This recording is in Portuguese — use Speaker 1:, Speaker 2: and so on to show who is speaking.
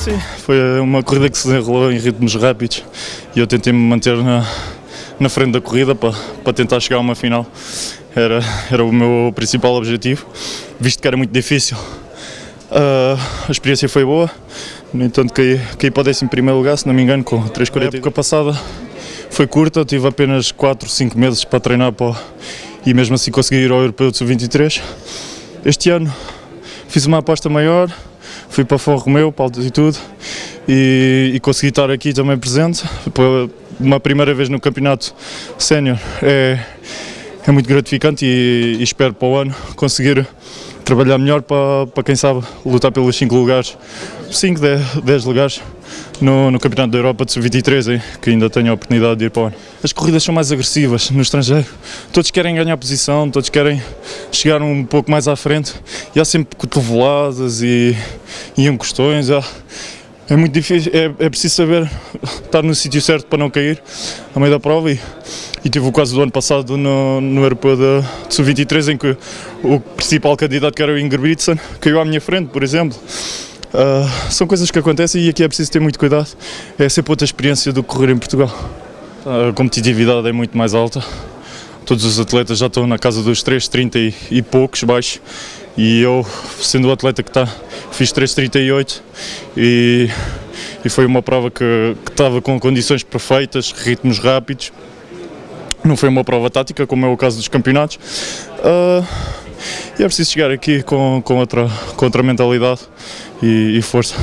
Speaker 1: Sim, foi uma corrida que se desenrolou em ritmos rápidos e eu tentei me manter na, na frente da corrida para, para tentar chegar a uma final. Era, era o meu principal objetivo, visto que era muito difícil. Uh, a experiência foi boa, no entanto caí, caí para o 11 lugar, se não me engano, com 3,40. A época passada foi curta, tive apenas 4, 5 meses para treinar para, e mesmo assim consegui ir ao Europeu de Sub-23. Este ano fiz uma aposta maior, fui para Fão Romeu, para altitude e, e consegui estar aqui também presente. Uma primeira vez no campeonato sénior é, é muito gratificante e, e espero para o ano conseguir trabalhar melhor para, para quem sabe lutar pelos 5 lugares, 5, 10 lugares no, no Campeonato da Europa de Sub-23, que ainda tenho a oportunidade de ir para o ano. As corridas são mais agressivas no estrangeiro, todos querem ganhar posição, todos querem chegar um pouco mais à frente e há sempre cotoveladas e, e encostões. Há, é muito difícil, é, é preciso saber estar no sítio certo para não cair a meio da prova e, e tive o caso do ano passado no, no Europeu de, de Sub-23 em que o principal candidato que era o Ingebrigtsen caiu à minha frente, por exemplo. Uh, são coisas que acontecem e aqui é preciso ter muito cuidado. É sempre outra experiência do correr em Portugal. A competitividade é muito mais alta. Todos os atletas já estão na casa dos 3,30 e, e poucos baixos. E eu, sendo o atleta que está, fiz 3,38 e, e foi uma prova que, estava com condições perfeitas, ritmos rápidos. Não foi uma prova tática, como é o caso dos campeonatos. Uh, e é preciso chegar aqui com, com, outra, com outra mentalidade e, e força.